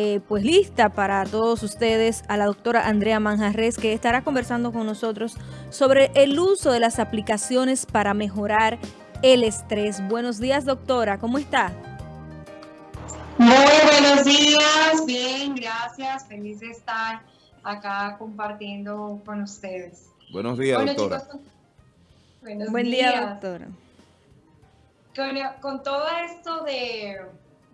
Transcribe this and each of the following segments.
Eh, pues lista para todos ustedes a la doctora Andrea Manjarres que estará conversando con nosotros sobre el uso de las aplicaciones para mejorar el estrés. Buenos días doctora, ¿cómo está? Muy buenos días, bien, gracias, feliz de estar acá compartiendo con ustedes. Buenos días doctora. buenos Buen día doctora. con todo esto de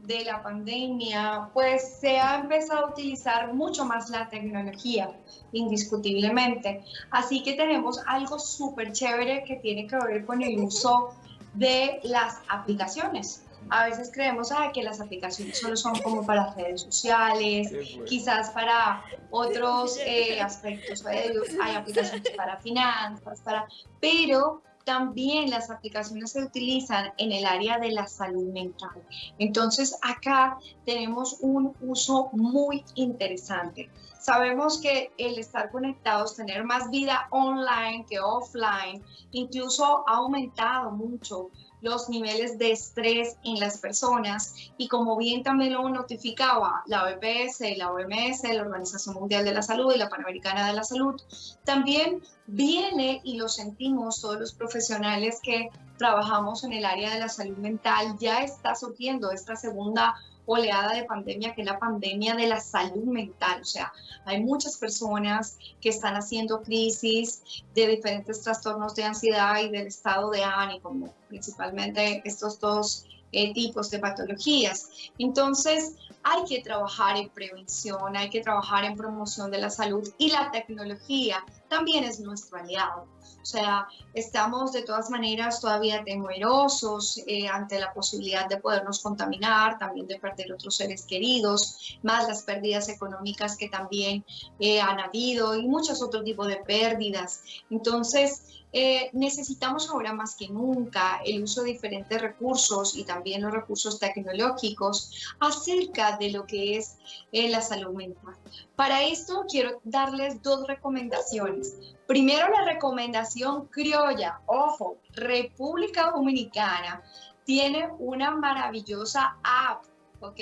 de la pandemia, pues se ha empezado a utilizar mucho más la tecnología, indiscutiblemente. Así que tenemos algo súper chévere que tiene que ver con el uso de las aplicaciones. A veces creemos ah, que las aplicaciones solo son como para redes sociales, quizás para otros eh, aspectos. Hay aplicaciones para finanzas, para... pero también las aplicaciones se utilizan en el área de la salud mental. Entonces acá tenemos un uso muy interesante. Sabemos que el estar conectados, tener más vida online que offline, incluso ha aumentado mucho los niveles de estrés en las personas. Y como bien también lo notificaba la OPS, la OMS, la Organización Mundial de la Salud y la Panamericana de la Salud, también viene y lo sentimos todos los profesionales que trabajamos en el área de la salud mental, ya está surgiendo esta segunda oleada de pandemia, que es la pandemia de la salud mental. O sea, hay muchas personas que están haciendo crisis de diferentes trastornos de ansiedad y del estado de ánimo, principalmente estos dos eh, tipos de patologías. Entonces, hay que trabajar en prevención, hay que trabajar en promoción de la salud y la tecnología también es nuestro aliado. O sea, estamos de todas maneras todavía temerosos eh, ante la posibilidad de podernos contaminar, también de perder otros seres queridos, más las pérdidas económicas que también eh, han habido y muchos otros tipos de pérdidas. Entonces, eh, necesitamos ahora más que nunca el uso de diferentes recursos y también los recursos tecnológicos acerca de lo que es la salud mental. Para esto quiero darles dos recomendaciones. Primero la recomendación criolla, ojo, República Dominicana tiene una maravillosa app, ¿ok?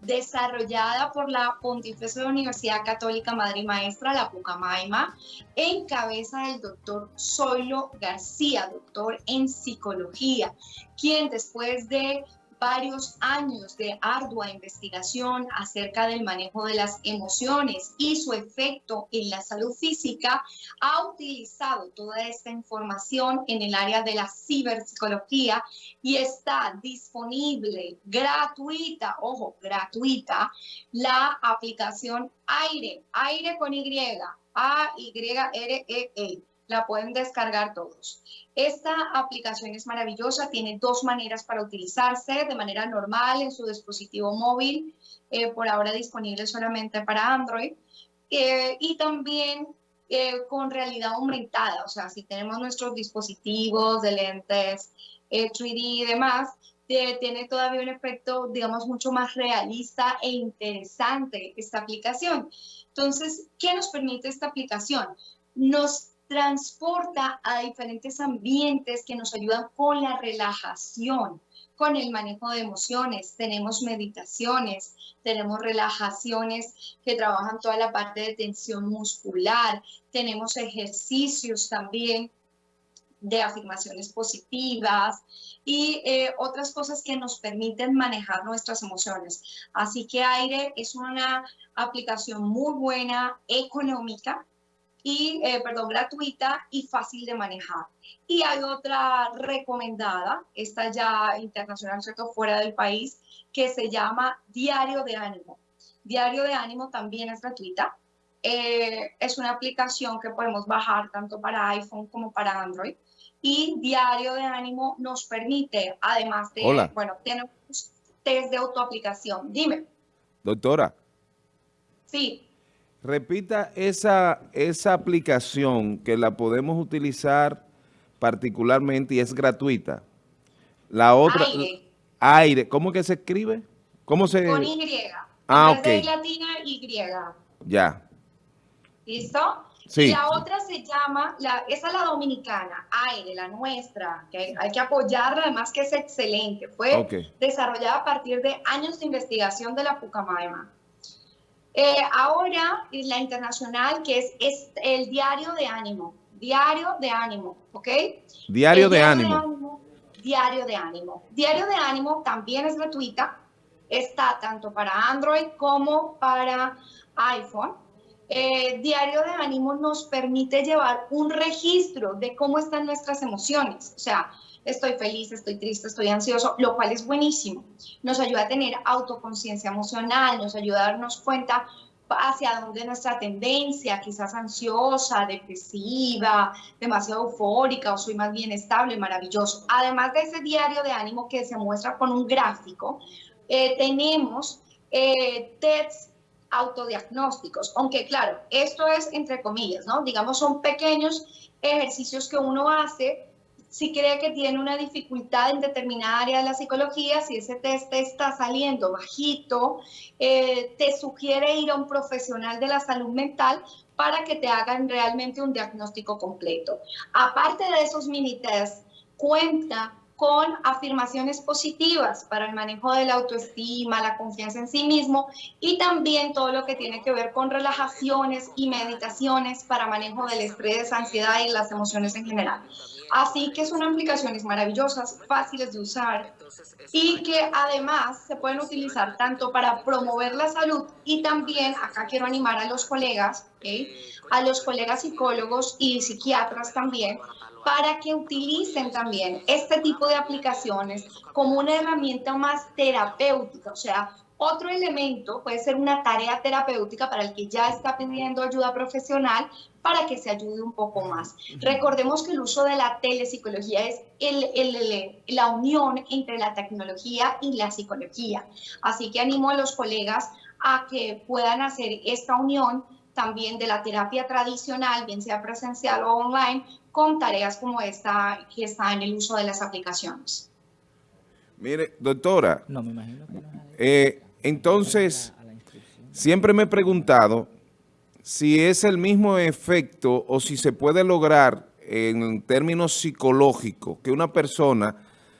Desarrollada por la Pontificia Universidad Católica Madre y Maestra, la Pucamaima, en cabeza del doctor Zoilo García, doctor en psicología, quien después de varios años de ardua investigación acerca del manejo de las emociones y su efecto en la salud física, ha utilizado toda esta información en el área de la ciberpsicología y está disponible gratuita, ojo, gratuita, la aplicación Aire, Aire con Y, A-Y-R-E-E. e la pueden descargar todos. Esta aplicación es maravillosa, tiene dos maneras para utilizarse, de manera normal en su dispositivo móvil, eh, por ahora disponible solamente para Android, eh, y también eh, con realidad aumentada, o sea, si tenemos nuestros dispositivos de lentes 3D y demás, tiene todavía un efecto, digamos, mucho más realista e interesante esta aplicación. Entonces, ¿qué nos permite esta aplicación? Nos transporta a diferentes ambientes que nos ayudan con la relajación, con el manejo de emociones. Tenemos meditaciones, tenemos relajaciones que trabajan toda la parte de tensión muscular, tenemos ejercicios también de afirmaciones positivas y eh, otras cosas que nos permiten manejar nuestras emociones. Así que Aire es una aplicación muy buena, económica, y, eh, perdón, gratuita y fácil de manejar. Y hay otra recomendada, esta ya internacional, ¿cierto? Fuera del país, que se llama Diario de Ánimo. Diario de Ánimo también es gratuita. Eh, es una aplicación que podemos bajar tanto para iPhone como para Android. Y Diario de Ánimo nos permite, además de, bueno, tenemos test de autoaplicación. Dime. Doctora. Sí. Repita esa, esa aplicación que la podemos utilizar particularmente y es gratuita. La otra... Aire. Aire. ¿Cómo que se escribe? ¿Cómo se...? Con Y. Ah, ok. latina, Y. Ya. ¿Listo? Sí. Y la otra se llama, la, esa es la dominicana, Aire, la nuestra, que hay, que apoyarla, además que es excelente. Fue desarrollada a partir de años de investigación de la Pucamaima. Eh, ahora, la internacional, que es, es, el diario de ánimo. Diario de ánimo, ¿ok? Diario, de, ánimo. Diario de ánimo. Diario de ánimo también es gratuita. Está tanto para Android como para iPhone. Eh, diario de ánimo nos permite llevar un registro de cómo están nuestras emociones. O sea, estoy feliz, estoy triste, estoy ansioso, lo cual es buenísimo. Nos ayuda a tener autoconciencia emocional, nos ayuda a darnos cuenta hacia dónde nuestra tendencia, quizás ansiosa, depresiva, demasiado eufórica o soy más bien estable, maravilloso. Además de ese diario de ánimo que se muestra con un gráfico, eh, tenemos eh, tests autodiagnósticos, aunque claro, esto es entre comillas, ¿no? Digamos, son pequeños ejercicios que uno hace si cree que tiene una dificultad en determinada área de la psicología, si ese test está saliendo bajito, eh, te sugiere ir a un profesional de la salud mental para que te hagan realmente un diagnóstico completo. Aparte de esos mini tests, cuenta con afirmaciones positivas para el manejo de la autoestima, la confianza en sí mismo y también todo lo que tiene que ver con relajaciones y meditaciones para manejo del estrés, ansiedad y las emociones en general. Así que son aplicaciones maravillosas, fáciles de usar y que además se pueden utilizar tanto para promover la salud y también, acá quiero animar a los colegas, a los colegas psicólogos y psiquiatras también, para que utilicen también este tipo de aplicaciones como una herramienta más terapéutica, o sea, otro elemento puede ser una tarea terapéutica para el que ya está pidiendo ayuda profesional para que se ayude un poco más. Recordemos que el uso de la telepsicología es la unión entre la tecnología y la psicología. Así que animo a los colegas a que puedan hacer esta unión también de la terapia tradicional, bien sea presencial o online, con tareas como esta que está en el uso de las aplicaciones. Mire, doctora, no, me imagino que eh, entonces, siempre me he preguntado si es el mismo efecto o si se puede lograr en términos psicológicos que una persona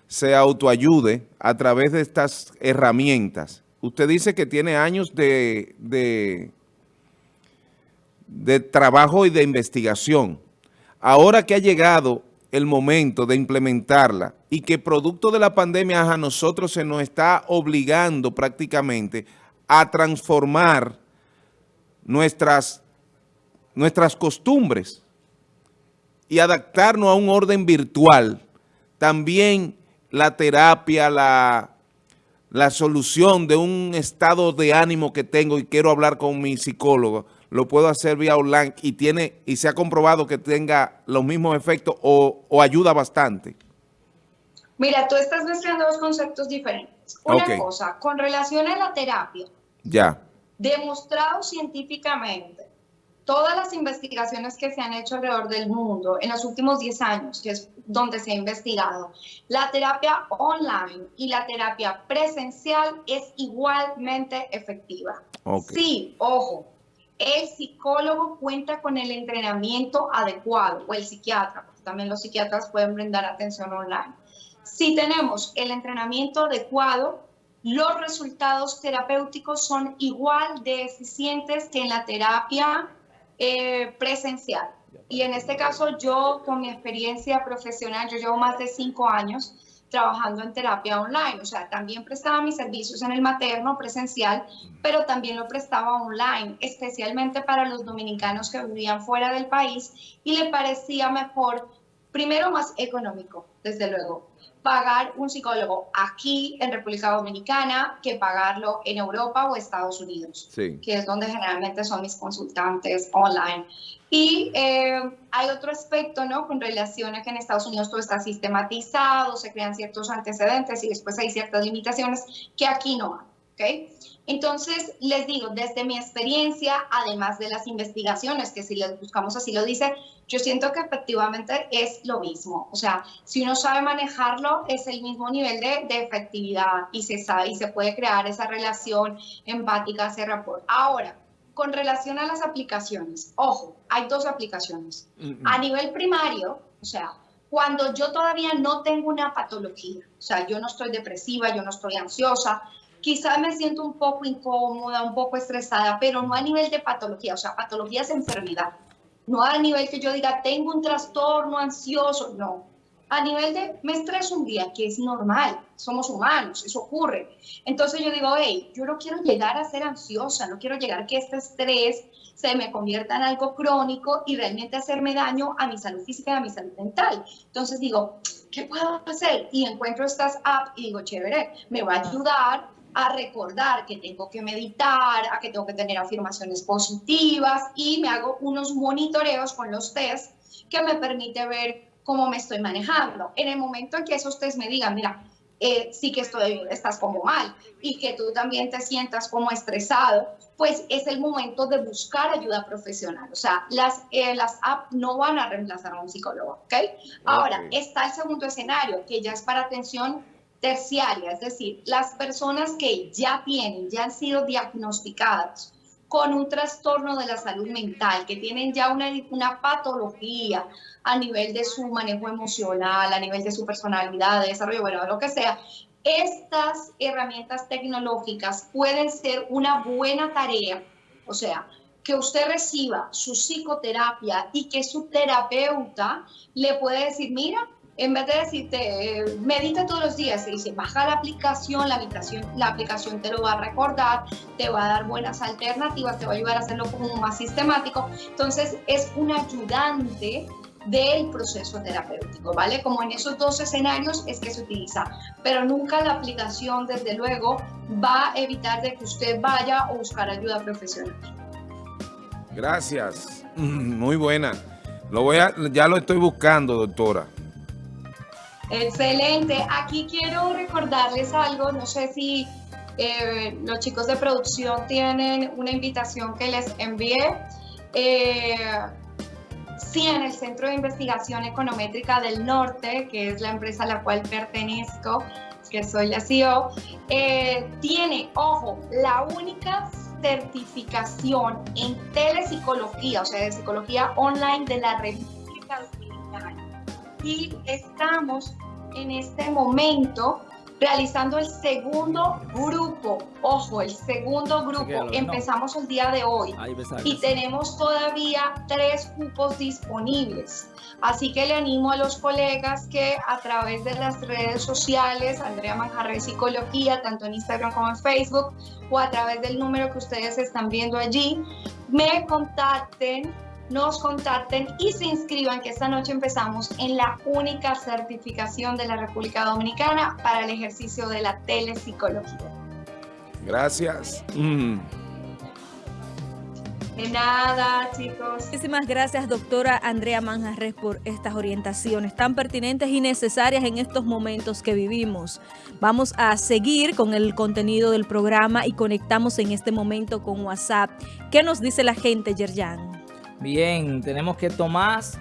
se autoayude a través de estas herramientas. Usted dice que tiene años de, de trabajo y de investigación. Ahora que ha llegado el momento de implementarla y que producto de la pandemia a nosotros se nos está obligando prácticamente a transformar nuestras, nuestras costumbres y adaptarnos a un orden virtual. También la terapia, la, la solución de un estado de ánimo que tengo y quiero hablar con mi psicólogo, lo puedo hacer vía online y tiene y se ha comprobado que tenga los mismos efectos o, ayuda bastante? Mira, tú estás mezclando dos conceptos diferentes. Una cosa, con relación a la terapia. Ya. Demostrado científicamente, todas las investigaciones que se han hecho alrededor del mundo en los últimos 10 años, que es donde se ha investigado, la terapia online y la terapia presencial es igualmente efectiva. Sí, ojo, el psicólogo cuenta con el entrenamiento adecuado o el psiquiatra, porque también los psiquiatras pueden brindar atención online. Si tenemos el entrenamiento adecuado, los resultados terapéuticos son igual de eficientes que en la terapia eh, presencial. Y en este caso yo, con mi experiencia profesional, yo llevo más de cinco años, trabajando en terapia online. O sea, también prestaba mis servicios en el materno presencial, pero también lo prestaba online, especialmente para los dominicanos que vivían fuera del país y le parecía mejor, primero más económico, desde luego, pagar un psicólogo aquí en República Dominicana que pagarlo en Europa o Estados Unidos, que es donde generalmente son mis consultantes online. Y eh, hay otro aspecto, ¿no? Con relación a que en Estados Unidos todo está sistematizado, se crean ciertos antecedentes y después hay ciertas limitaciones que aquí no hay, ¿ok? Entonces, les digo, desde mi experiencia, además de las investigaciones, que si les buscamos así lo dice, yo siento que efectivamente es lo mismo. O sea, si uno sabe manejarlo, es el mismo nivel de, de efectividad y se sabe y se puede crear esa relación empática, ese rapport. Ahora, con relación a las aplicaciones, ojo, hay dos aplicaciones. A nivel primario, o sea, cuando yo todavía no tengo una patología, o sea, yo no estoy depresiva, yo no estoy ansiosa, quizás me siento un poco incómoda, un poco estresada, pero no a nivel de patología, o sea, patología es enfermedad. No a nivel que yo diga, tengo un trastorno ansioso, no. A nivel de, me estreso un día, que es normal, somos humanos, eso ocurre. Entonces yo digo, hey, yo no quiero llegar a ser ansiosa, no quiero llegar a que este estrés se me convierta en algo crónico y realmente hacerme daño a mi salud física y a mi salud mental. Entonces digo, ¿qué puedo hacer? Y encuentro estas apps y digo, chévere, me va a ayudar a recordar que tengo que meditar, a que tengo que tener afirmaciones positivas y me hago unos monitoreos con los test que me permite ver cómo me estoy manejando. En el momento en que esos test me digan, mira, eh, sí que estoy, estás como mal y que tú también te sientas como estresado, pues es el momento de buscar ayuda profesional. O sea, las, eh, las apps no van a reemplazar a un psicólogo, ¿ok? Ahora, está el segundo escenario, que ya es para atención terciaria, es decir, las personas que ya tienen, ya han sido diagnosticadas con un trastorno de la salud mental, que tienen ya una, una patología a nivel de su manejo emocional, a nivel de su personalidad, de desarrollo, bueno, lo que sea, estas herramientas tecnológicas pueden ser una buena tarea, o sea, que usted reciba su psicoterapia y que su terapeuta le puede decir, mira, en vez de decirte, eh, medita todos los días, se dice, baja la aplicación, la aplicación, la aplicación te lo va a recordar, te va a dar buenas alternativas, te va a ayudar a hacerlo como más sistemático. Entonces, es un ayudante del proceso terapéutico, ¿vale? Como en esos dos escenarios es que se utiliza, pero nunca la aplicación, desde luego, va a evitar de que usted vaya a buscar ayuda profesional. Gracias, muy buena. Lo voy a, ya lo estoy buscando, doctora. Excelente. Aquí quiero recordarles algo, no sé si eh, los chicos de producción tienen una invitación que les envié. Eh, sí, en el Centro de Investigación Econométrica del Norte, que es la empresa a la cual pertenezco, que soy la CEO, eh, tiene, ojo, la única certificación en telepsicología, o sea, de psicología online de la Dominicana y estamos en este momento realizando el segundo grupo. Ojo, el segundo grupo. Empezamos el día de hoy y tenemos todavía tres cupos disponibles. Así que le animo a los colegas que a través de las redes sociales, Andrea Manjarre Psicología, tanto en Instagram como en Facebook, o a través del número que ustedes están viendo allí, me contacten nos contacten y se inscriban, que esta noche empezamos en la única certificación de la República Dominicana para el ejercicio de la telepsicología. Gracias. Mm. De nada, chicos. Muchísimas gracias, doctora Andrea Manjarres, por estas orientaciones tan pertinentes y necesarias en estos momentos que vivimos. Vamos a seguir con el contenido del programa y conectamos en este momento con WhatsApp. ¿Qué nos dice la gente, Yerjan? Bien, tenemos que Tomás